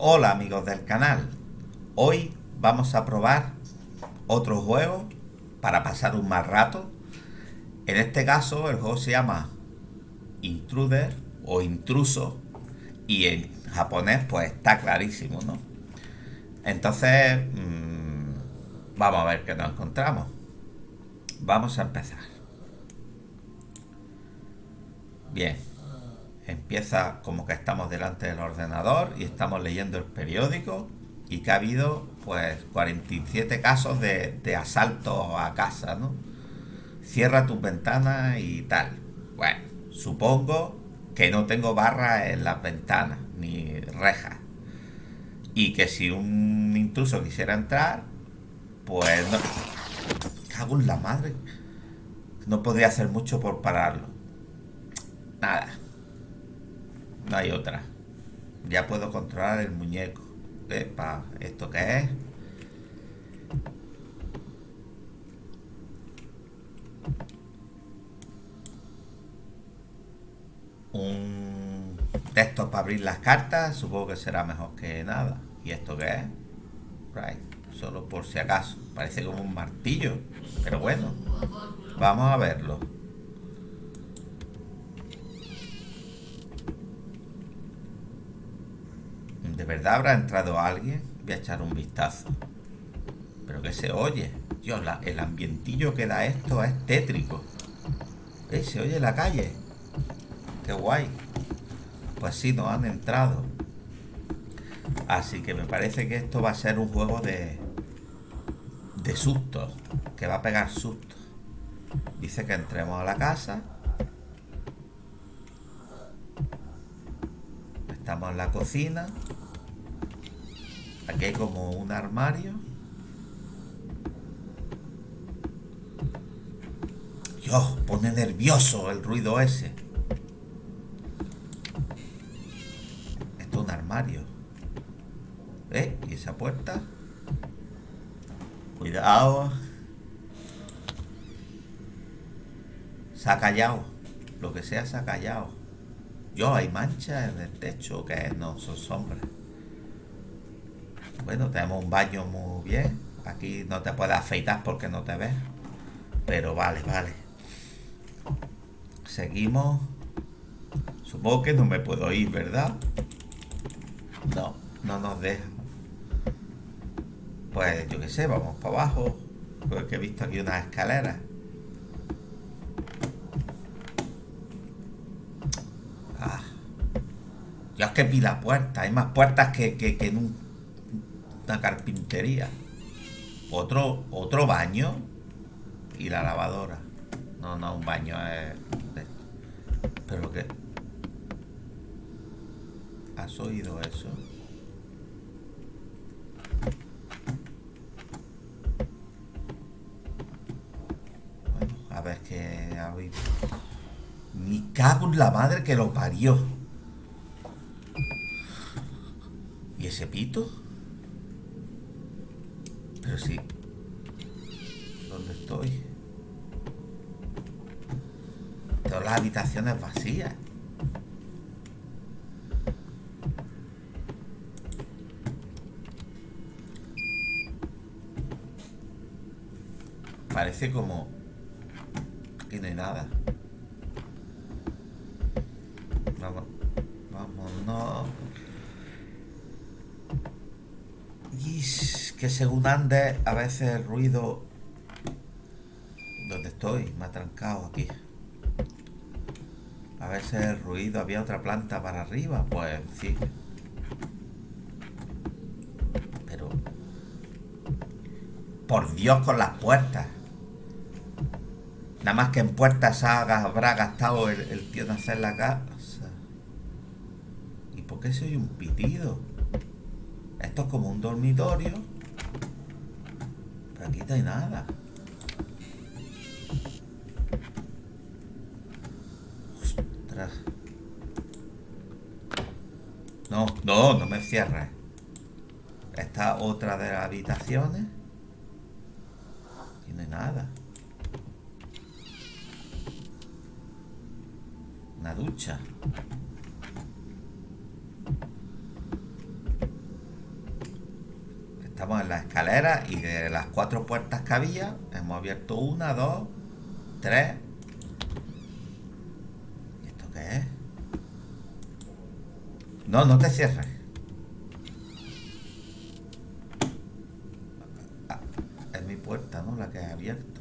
Hola amigos del canal, hoy vamos a probar otro juego para pasar un mal rato. En este caso el juego se llama Intruder o Intruso y en japonés pues está clarísimo, ¿no? Entonces mmm, vamos a ver qué nos encontramos. Vamos a empezar. Bien, empieza como que estamos delante del ordenador y estamos leyendo el periódico y que ha habido pues 47 casos de, de asalto a casa, ¿no? Cierra tus ventanas y tal. Bueno, supongo que no tengo barra en las ventanas ni rejas. Y que si un intruso quisiera entrar, pues no... Cago en la madre. No podría hacer mucho por pararlo. Nada. No hay otra. Ya puedo controlar el muñeco. Epa, ¿esto qué es? Un texto para abrir las cartas. Supongo que será mejor que nada. ¿Y esto qué es? Right. Solo por si acaso. Parece como un martillo. Pero bueno. Vamos a verlo. ¿De verdad habrá entrado alguien? Voy a echar un vistazo. Pero que se oye. Dios, la, el ambientillo que da esto es tétrico. ¿Eh? Se oye la calle. Qué guay. Pues sí, nos han entrado. Así que me parece que esto va a ser un juego de... De sustos. Que va a pegar sustos. Dice que entremos a la casa. Estamos en la cocina. Aquí hay como un armario. Dios, pone nervioso el ruido ese. Esto es un armario. ¿Eh? ¿Y esa puerta? Cuidado. Se ha callado. Lo que sea se ha callado. Yo, hay manchas en el techo que no son sombras. Bueno, tenemos un baño muy bien. Aquí no te puedes afeitar porque no te ves. Pero vale, vale. Seguimos. Supongo que no me puedo ir, ¿verdad? No, no nos deja. Pues yo qué sé, vamos para abajo. Porque he visto aquí unas escaleras. Ah. Dios que pila puertas. Hay más puertas que, que, que un, una carpintería. Otro, otro baño. Y la lavadora. No, no, un baño es... Pero que... ¿Has oído eso? Bueno, a ver qué ha oído. Ni cago en la madre que lo parió. ¿Y ese pito? Pero sí. ¿Dónde estoy? Todas las habitaciones vacías. Parece como... que no hay nada. Vamos. Vámonos. Y que según andes, a veces el ruido... ¿Dónde estoy? Me ha trancado aquí. A veces el ruido, había otra planta para arriba, pues sí. Pero... Por Dios con las puertas. Nada más que en puertas habrá gastado el, tío en hacer la casa. ¿Y por qué soy un pitido? Esto es como un dormitorio. Aquí no hay nada. No, no, no me cierres. Esta otra de las habitaciones. Aquí no hay nada. Una ducha. Estamos en la escalera y de las cuatro puertas que había, hemos abierto una, dos, tres. ¿Y esto qué es? No, no te cierres. Ah, es mi puerta, ¿no? La que he abierto.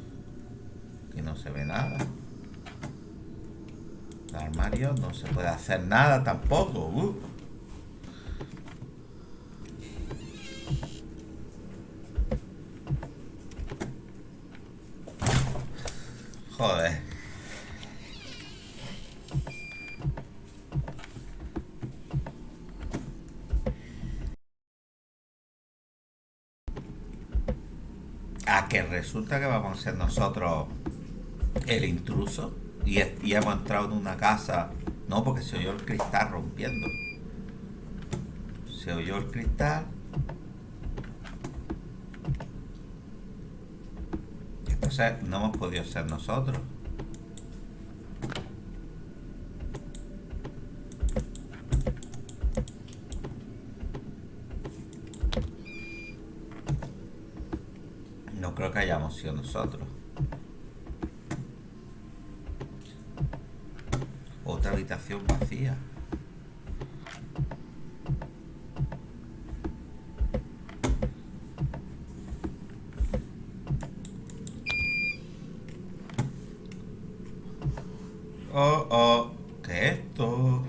Y no se ve nada. El armario no se puede hacer nada tampoco. Uh. Joder. A que resulta que vamos a ser nosotros el intruso y, hemos entrado en una casa. No, porque se oyó el cristal rompiendo. Se oyó el cristal. No hemos podido ser nosotros. No creo que hayamos sido nosotros. Otra habitación vacía. Oh, oh, ¿qué es esto?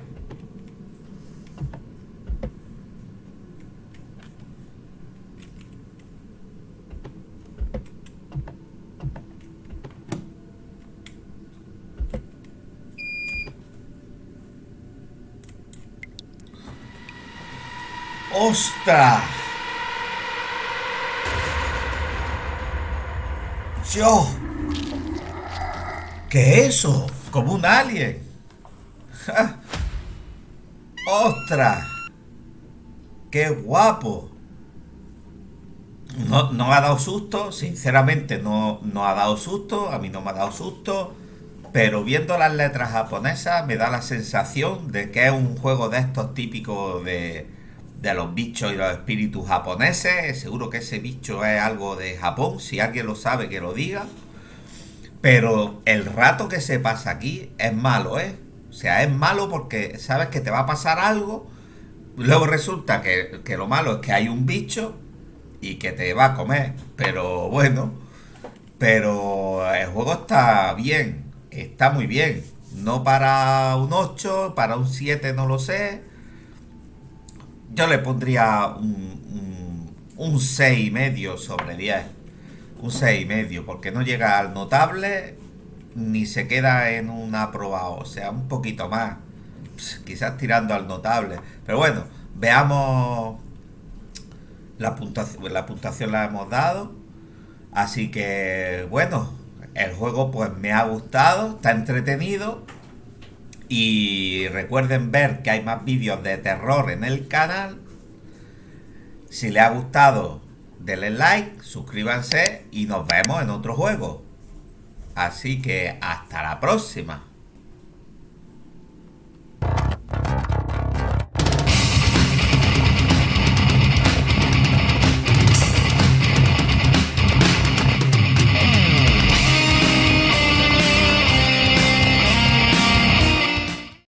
¡Ostras! ¡Yo! ¿Qué es eso? Como un alien. ¡Ostras! ¡Qué guapo! No, no ha dado susto, sinceramente no, no ha dado susto, a mí no me ha dado susto, pero viendo las letras japonesas me da la sensación de que es un juego de estos típicos de, de los bichos y los espíritus japoneses. Seguro que ese bicho es algo de Japón, si alguien lo sabe que lo diga. Pero el rato que se pasa aquí es malo, ¿eh? O sea, es malo porque sabes que te va a pasar algo. Luego resulta que, lo malo es que hay un bicho y que te va a comer. Pero bueno, pero el juego está bien, está muy bien. No para un 8, para un 7 no lo sé. Yo le pondría un, un, un 6 y medio sobre 10 un 6 y medio, porque no llega al notable ni se queda en un aprobado, o sea, un poquito más, quizás tirando al notable. Pero bueno, veamos la puntuación, la puntuación la hemos dado. Así que bueno, el juego pues me ha gustado, está entretenido. Y recuerden ver que hay más vídeos de terror en el canal. Si les ha gustado, denle like, suscríbanse y nos vemos en otro juego. Así que hasta la próxima.